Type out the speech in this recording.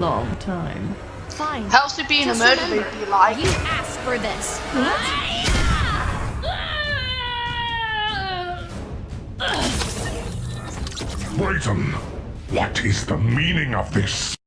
long time. Fine. How's it being Just a murder remember, movie like? You asked for this. Brayton, what is the meaning of this?